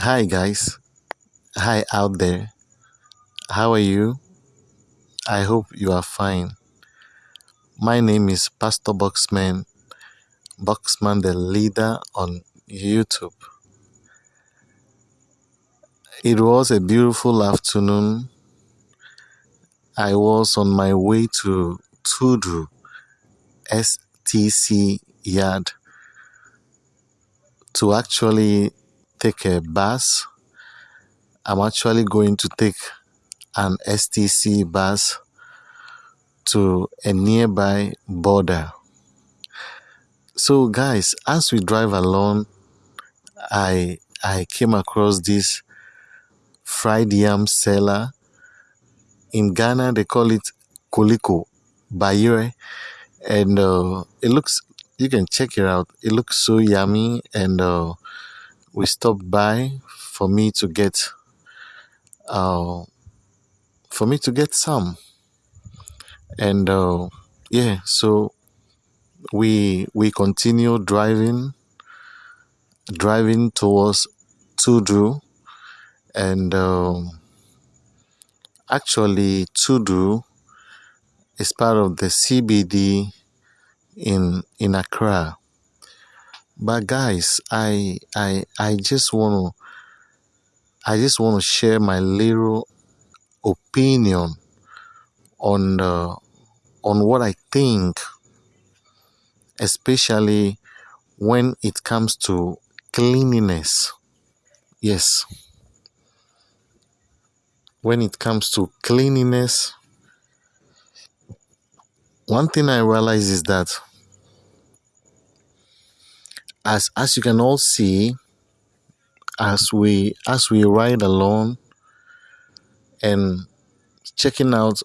Hi, guys. Hi, out there. How are you? I hope you are fine. My name is Pastor Boxman, Boxman the leader on YouTube. It was a beautiful afternoon. I was on my way to Tudu STC yard to actually take a bus. I'm actually going to take an STC bus to a nearby border. So, guys, as we drive along, I I came across this fried yam seller. In Ghana, they call it koliko bayire, and uh, it looks. You can check it out. It looks so yummy, and uh, we stopped by for me to get uh, for me to get some, and uh, yeah, so we we continue driving driving towards Tudu and um, actually Tudu is part of the CBD in in Accra. But guys, I I I just want to I just want to share my little opinion on uh, on what I think, especially when it comes to cleanliness. Yes, when it comes to cleanliness, one thing I realize is that as as you can all see, as we as we ride along and checking out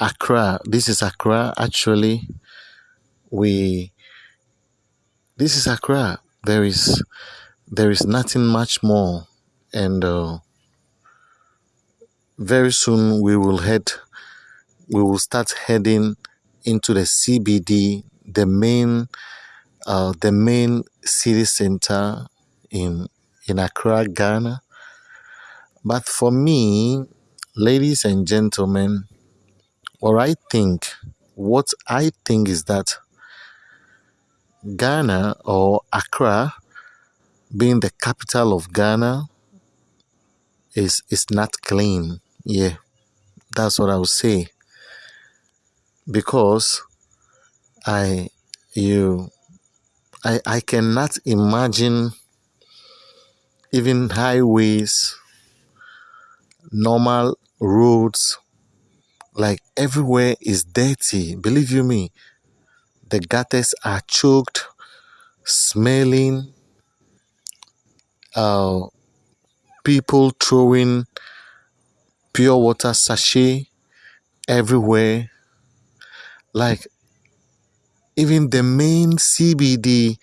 Accra. This is Accra actually. We this is Accra. There is there is nothing much more and uh, very soon we will head we will start heading into the CBD, the main uh, the main city center in in Accra, Ghana. But for me, ladies and gentlemen, what I think, what I think is that Ghana or Accra, being the capital of Ghana, is is not clean. Yeah, that's what I would say. Because I you I I cannot imagine even highways, normal roads, like everywhere is dirty. Believe you me, the gutters are choked, smelling. Uh, people throwing pure water sachet everywhere. Like even the main CBD,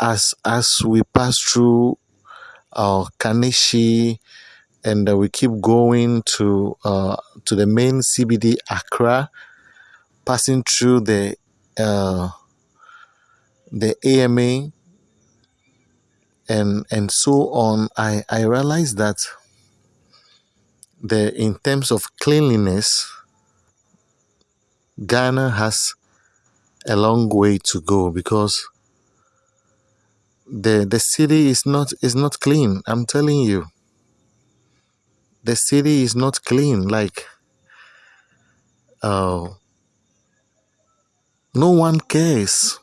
as as we pass through uh, Kaneshie and uh, we keep going to uh, to the main CBD Accra, passing through the uh, the AMA and and so on. I I realized that the in terms of cleanliness, Ghana has a long way to go because the the city is not is not clean. I'm telling you. The city is not clean. Like uh, no one cares.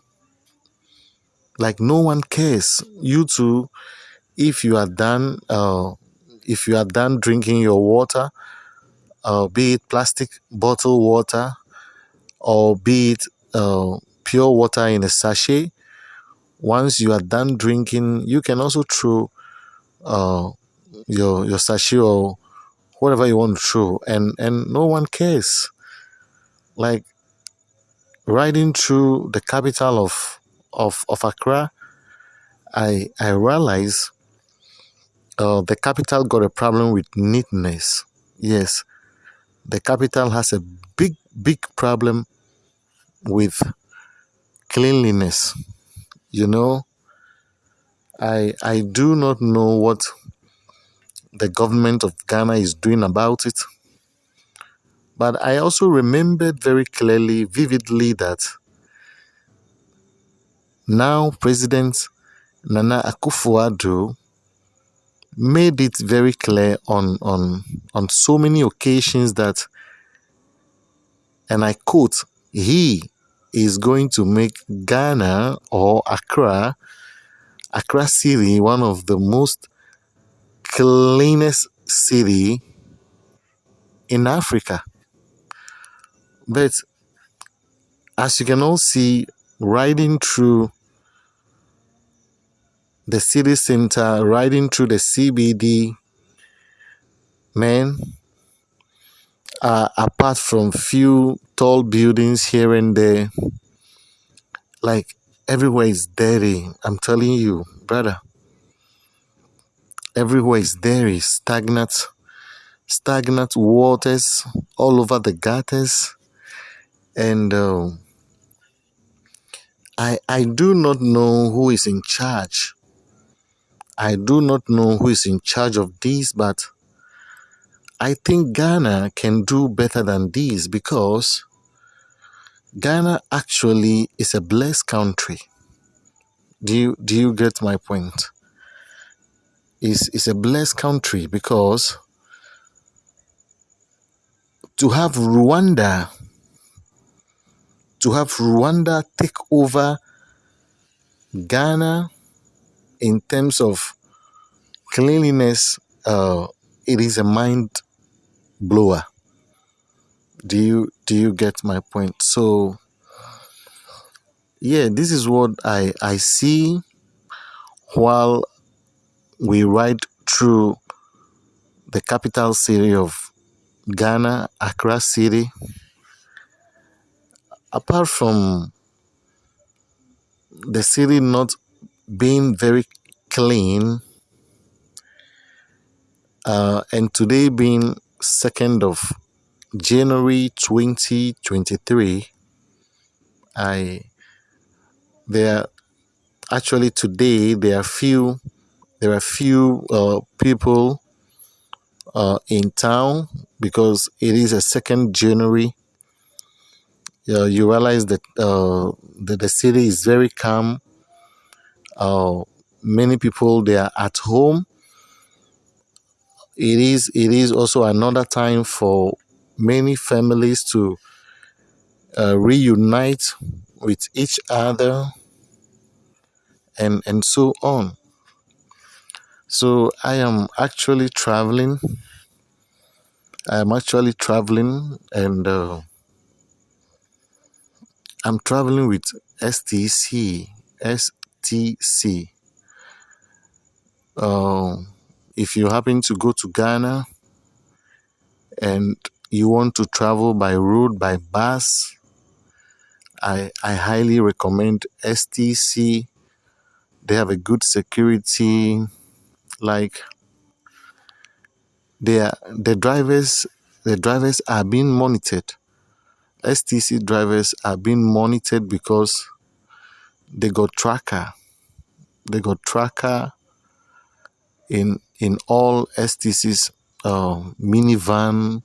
Like no one cares. You too, if you are done uh, if you are done drinking your water, uh, be it plastic bottle water or be it uh, pure water in a sachet, once you are done drinking, you can also throw uh, your your sachet or whatever you want to throw, and and no one cares. Like riding through the capital of of of Accra, I I realize uh, the capital got a problem with neatness. Yes, the capital has a big big problem with cleanliness. You know, I I do not know what the government of Ghana is doing about it. But I also remembered very clearly, vividly, that now President Nana Akufo-Addo made it very clear on, on, on so many occasions that, and I quote, he is going to make Ghana or Accra, Accra City, one of the most cleanest city in Africa. But as you can all see, riding through the city center, riding through the CBD, man, uh, apart from few tall buildings here and there, like everywhere is dirty. I'm telling you, brother. Everywhere is dirty, stagnant, stagnant waters all over the gutters, and uh, I I do not know who is in charge. I do not know who is in charge of this, but I think Ghana can do better than this because Ghana actually is a blessed country. Do you do you get my point? Is is a blessed country because to have Rwanda to have Rwanda take over Ghana in terms of cleanliness, uh, it is a mind blower. Do you do you get my point? So yeah, this is what I I see while we ride through the capital city of Ghana, Accra City. Apart from the city not being very clean, uh, and today being 2nd of January 2023, I there actually today there are few there are few uh, people uh, in town because it is a 2nd January. Uh, you realize that, uh, that the city is very calm. Uh, many people they are at home it is it is also another time for many families to uh, reunite with each other and and so on. So i am actually traveling. I am actually traveling and uh, i'm traveling with stc stc uh, if you happen to go to ghana and you want to travel by road by bus i i highly recommend stc they have a good security like they are, the drivers the drivers are being monitored. Stc drivers are being monitored because they got tracker. They got tracker in in all stc's uh, minivan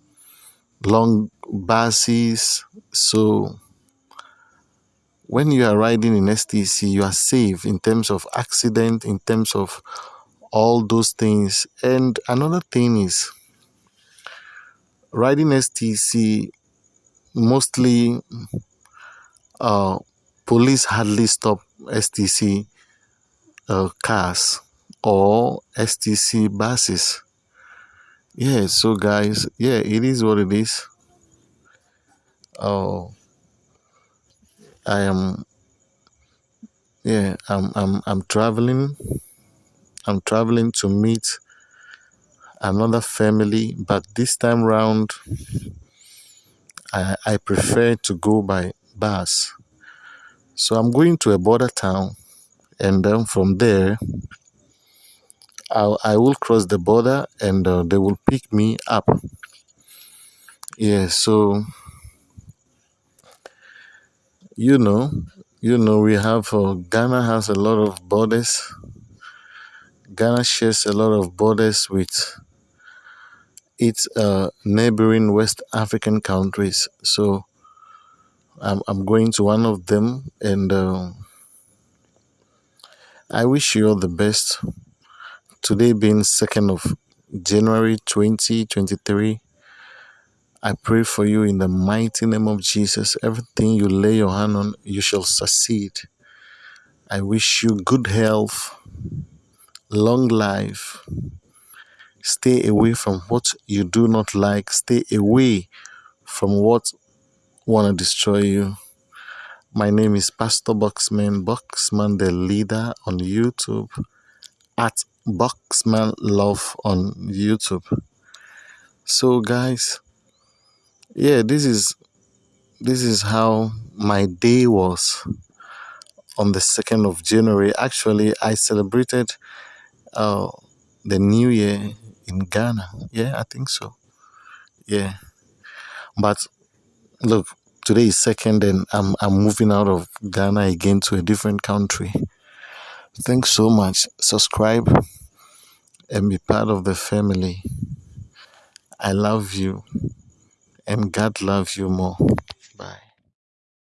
long buses. So when you are riding in stc you are safe in terms of accident in terms of all those things. And another thing is riding stc mostly uh, police hardly stop stc uh, cars or stc buses. Yeah so guys yeah it is what it is. Oh i am yeah i'm i'm i'm traveling. I'm traveling to meet another family but this time round i i prefer to go by bus. So i'm going to a border town and then from there I, I will cross the border and uh, they will pick me up yeah so you know you know we have uh, ghana has a lot of borders Ghana shares a lot of borders with its uh, neighboring West African countries. So I'm, I'm going to one of them and uh, I wish you all the best. Today being 2nd of January 2023, I pray for you in the mighty name of Jesus. Everything you lay your hand on, you shall succeed. I wish you good health, long life. Stay away from what you do not like. Stay away from what want to destroy you. My name is Pastor Boxman, Boxman the leader on YouTube, at Boxman Love on YouTube. So guys, yeah, this is this is how my day was on the 2nd of January. Actually, I celebrated uh, the new year in Ghana. Yeah, I think so. Yeah. But look, today is second and I'm I'm moving out of Ghana again to a different country. Thanks so much. Subscribe and be part of the family. I love you and God loves you more.